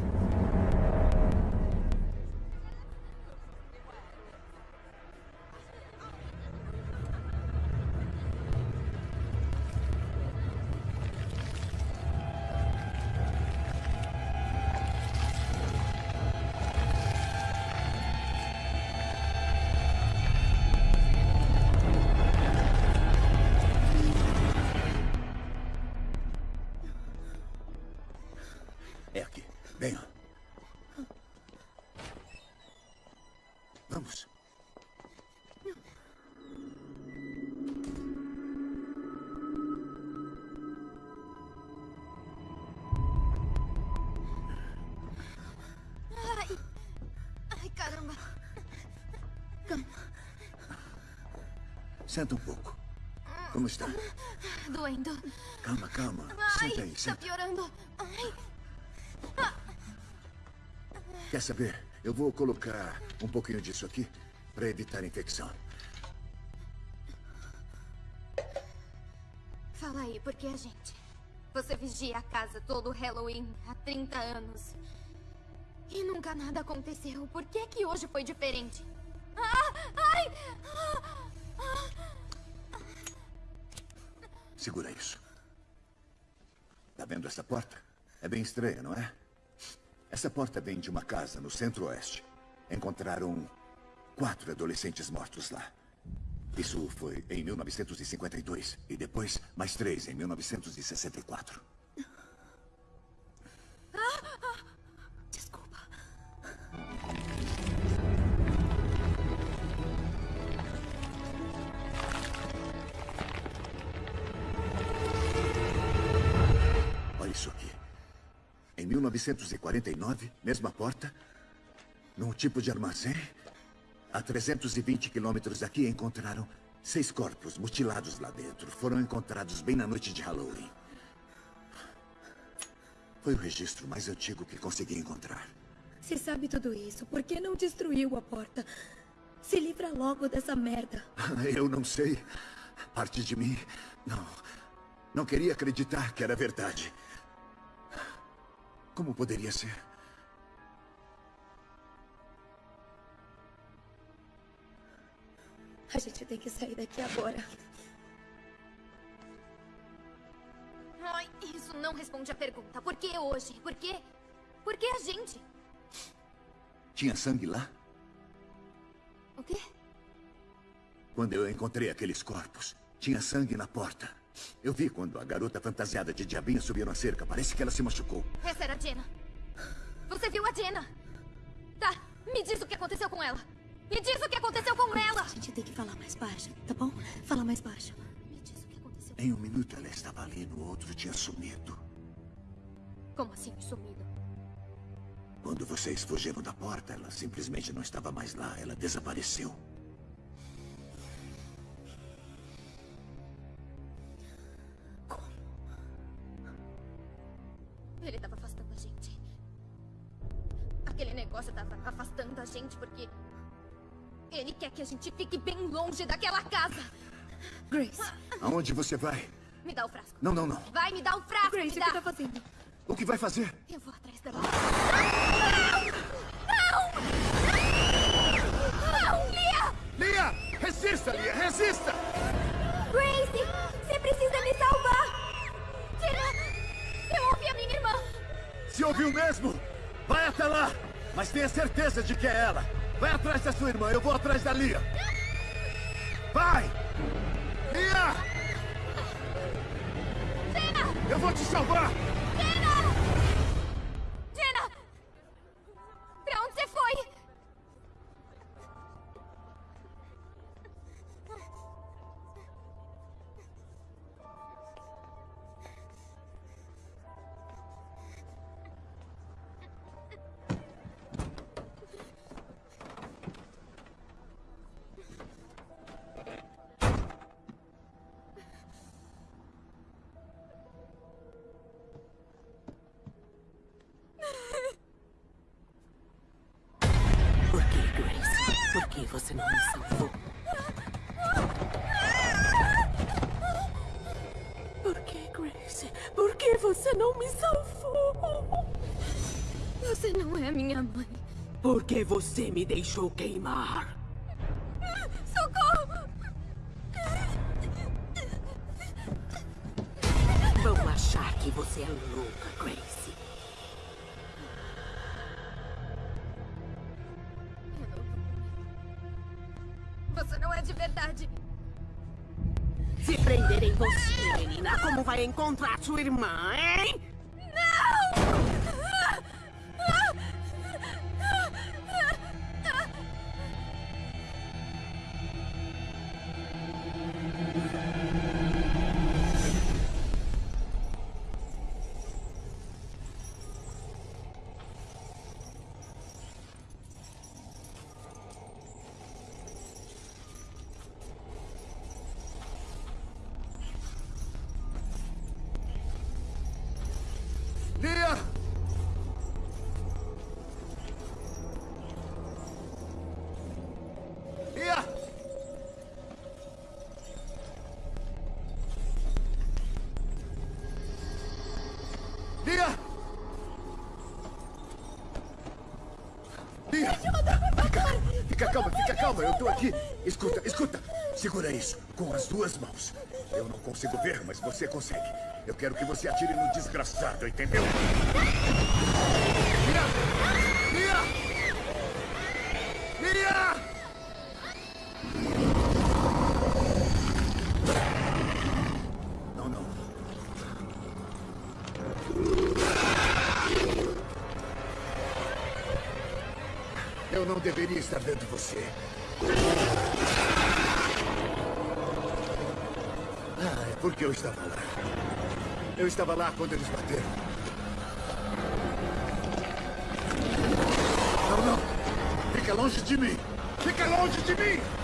O: Senta um pouco. Como está?
N: Doendo.
O: Calma, calma.
N: Ai,
O: Senta aí,
N: tá
O: senta.
N: piorando. Ai.
O: Quer saber? Eu vou colocar um pouquinho disso aqui para evitar infecção.
M: Fala aí, por que a gente? Você vigia a casa todo Halloween há 30 anos. E nunca nada aconteceu. Por que que hoje foi diferente? Ah! Ai!
O: Segura isso. Tá vendo essa porta? É bem estranha, não é? Essa porta vem de uma casa no centro-oeste. Encontraram quatro adolescentes mortos lá. Isso foi em 1952. E depois, mais três em 1964. Em 1949, mesma porta, num tipo de armazém, a 320 quilômetros daqui encontraram seis corpos mutilados lá dentro. Foram encontrados bem na noite de Halloween. Foi o registro mais antigo que consegui encontrar.
I: Se sabe tudo isso, por que não destruiu a porta? Se livra logo dessa merda.
O: Eu não sei. Parte de mim, não. Não queria acreditar que era verdade. Como poderia ser?
I: A gente tem que sair daqui agora.
M: Ai, isso não responde a pergunta. Por que hoje? Por quê? Por que a gente?
O: Tinha sangue lá?
M: O quê?
O: Quando eu encontrei aqueles corpos, tinha sangue na porta. Eu vi quando a garota fantasiada de diabinho subiu na cerca. Parece que ela se machucou.
M: Essa era a Jenna. Você viu a Jenna? Tá, me diz o que aconteceu com ela. Me diz o que aconteceu com ela.
I: A gente tem que falar mais baixo, tá bom? Fala mais baixo.
M: Me diz o que aconteceu.
O: Em um minuto ela estava ali, no outro tinha sumido.
M: Como assim, sumido?
O: Quando vocês fugiram da porta, ela simplesmente não estava mais lá. Ela desapareceu. Você vai?
M: Me dá o frasco.
O: Não, não, não.
M: Vai me dar o frasco.
I: Grace,
M: me
I: o
M: dá.
I: que tá fazendo?
O: O que vai fazer?
M: Eu vou atrás dela. Não! Lia!
O: Lia! Resista, Lia! Resista!
L: Gracie, você precisa me salvar!
M: Tina! Eu ouvi a minha irmã!
O: Se ouviu mesmo? Vai até lá! Mas tenha certeza de que é ela! Vai atrás da sua irmã, eu vou atrás da Lia! Vai! Eu vou te salvar!
M: Você
P: me deixou queimar?
M: Socorro!
P: Vão achar que você é louca, Grace.
M: Você não é de verdade.
P: Se prenderem você, menina, como vai encontrar sua irmã, hein?
O: Eu tô aqui. Escuta, escuta. Segura isso com as duas mãos. Eu não consigo ver, mas você consegue. Eu quero que você atire no desgraçado, entendeu? Lia! Não, não. Eu não deveria estar vendo você. Ah, é porque eu estava lá. Eu estava lá quando eles bateram. Não, não. Fica longe de mim. Fica longe de mim.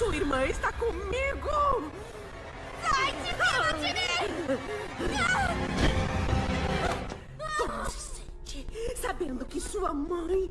P: Sua irmã está comigo!
M: Sai de cima de mim!
P: Como se sente sabendo que sua mãe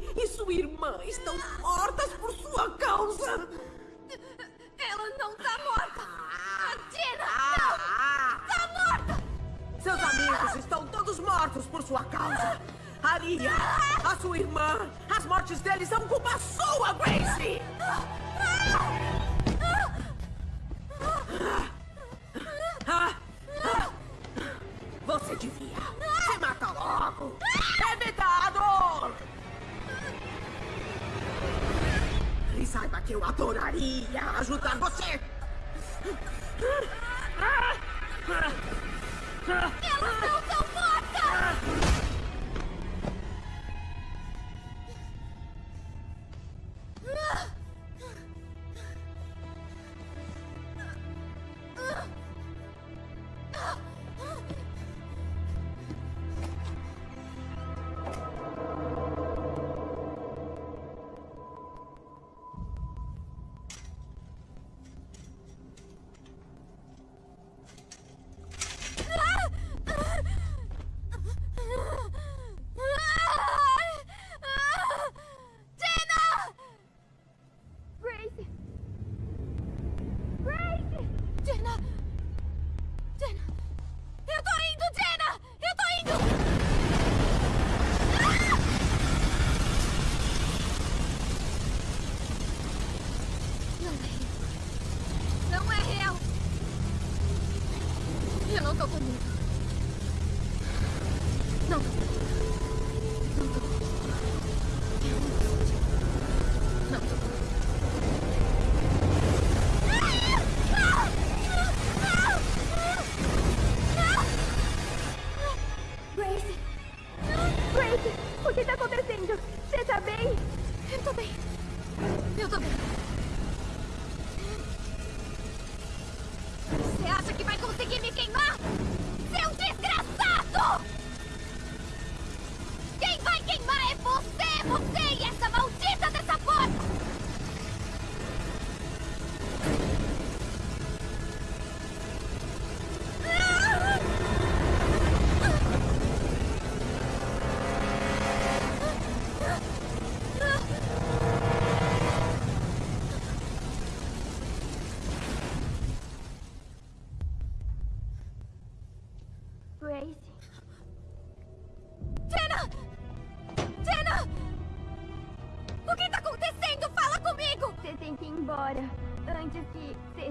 P: Eu
M: não tô com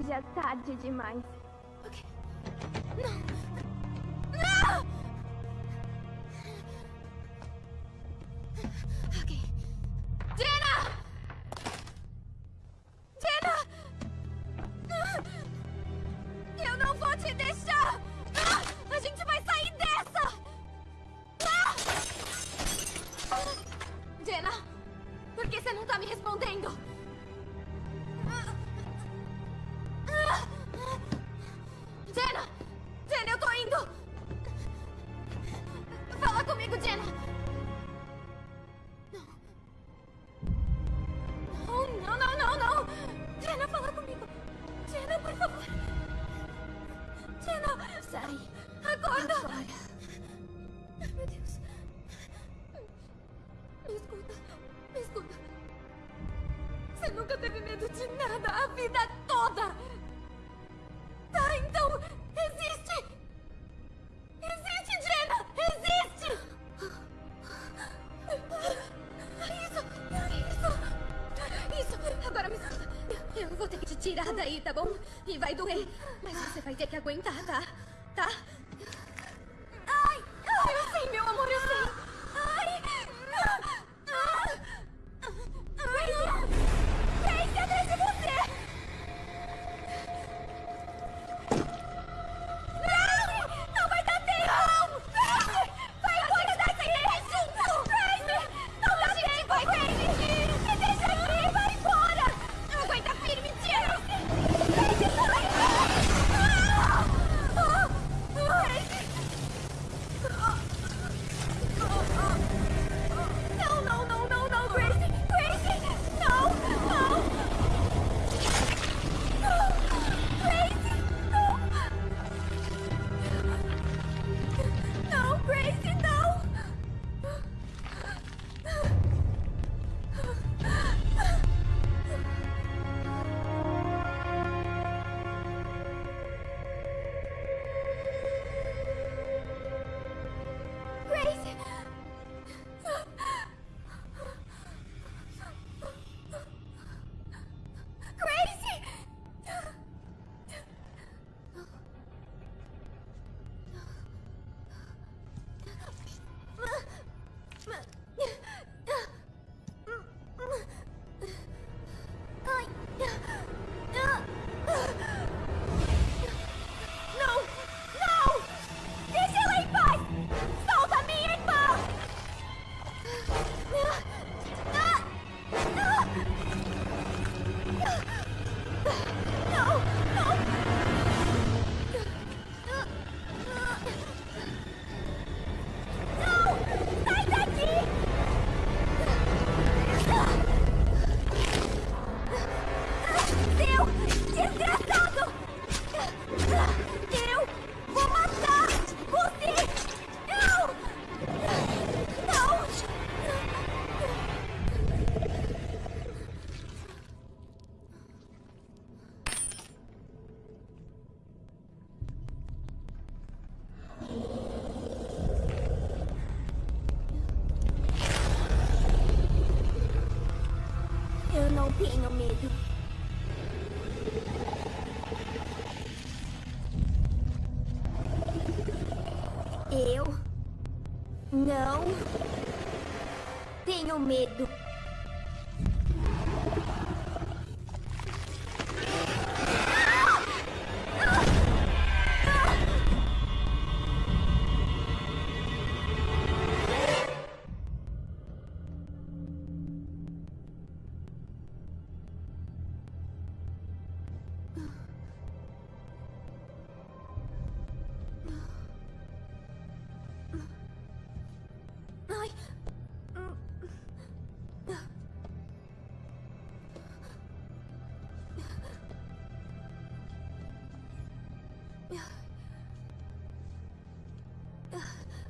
M: já tarde demais.
L: vida toda! Tá, então... Existe! Existe, Jenna! Existe! Isso! Isso! Isso! Agora me escuta. Eu vou ter que te tirar daí, tá bom? E vai doer. Mas você vai ter que aguentar, tá? medo.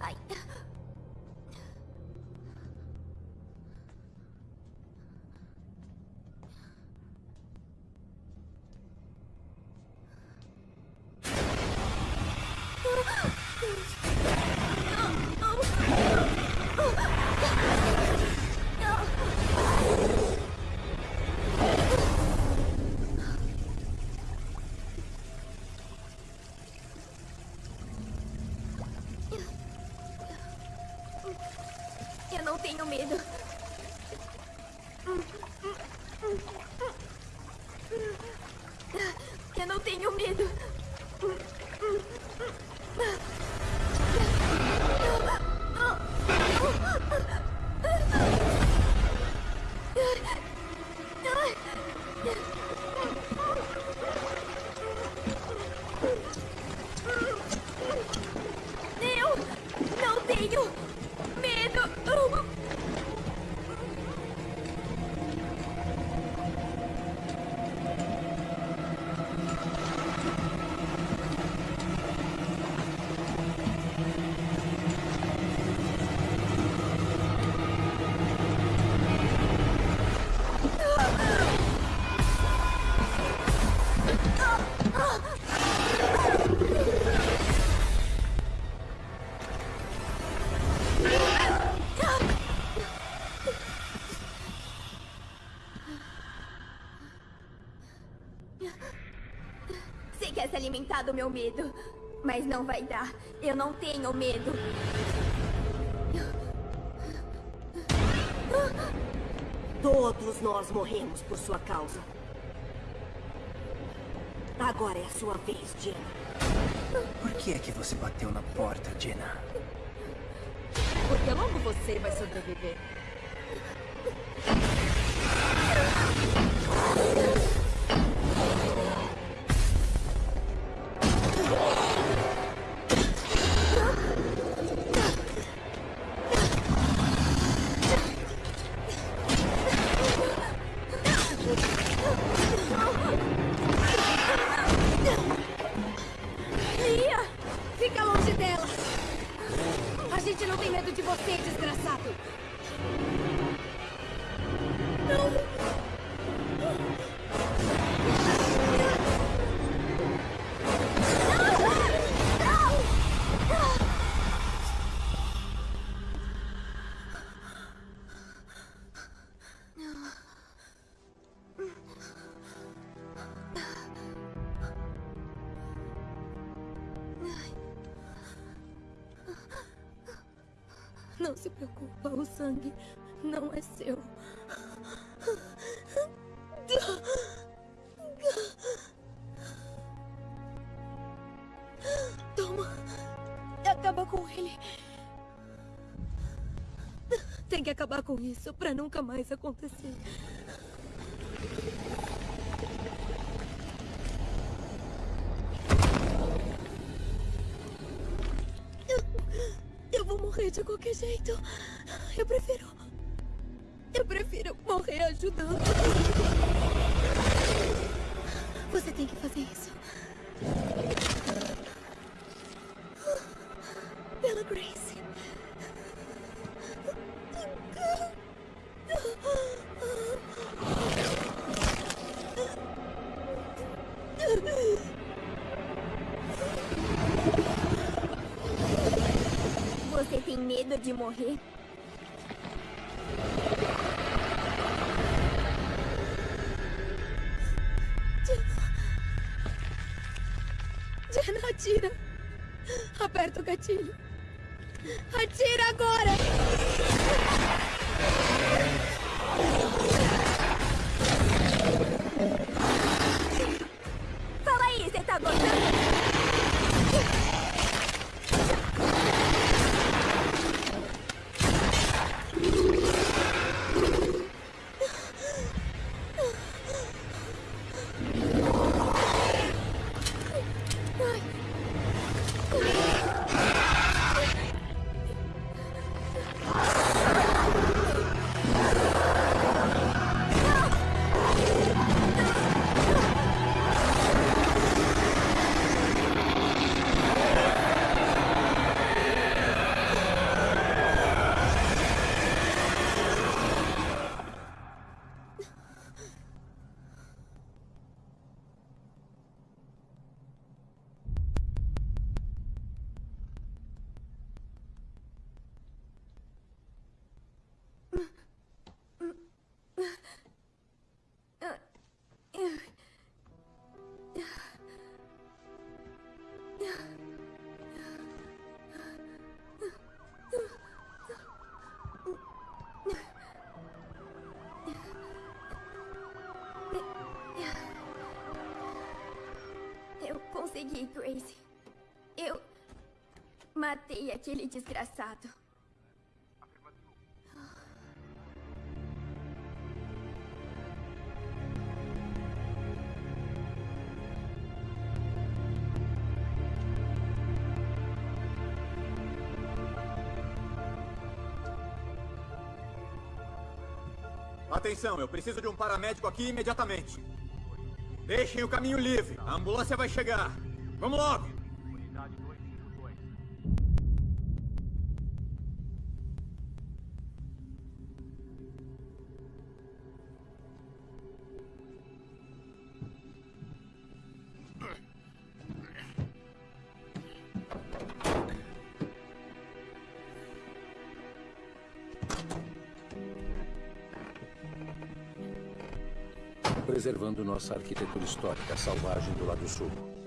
L: Ai. Eu tenho medo. Eu não tenho medo. Você quer se alimentar do meu medo, mas não vai dar. Eu não tenho medo.
J: Todos nós morremos por sua causa. Agora é a sua vez, Jenna.
K: Por que é que você bateu na porta, Jenna?
J: Porque logo você vai sobreviver.
I: O sangue não é seu. Toma. Acaba com ele. Tem que acabar com isso pra nunca mais acontecer. Eu vou morrer de qualquer jeito. Eu prefiro. Eu prefiro morrer ajudando. Você tem que fazer isso. Pela Grace.
L: Você tem medo de morrer? Consegui, Grace. Eu matei aquele desgraçado.
E: Atenção, eu preciso de um paramédico aqui imediatamente. Deixem o caminho livre. A ambulância vai chegar. Vamos logo!
A: Preservando nossa arquitetura histórica selvagem do lado sul.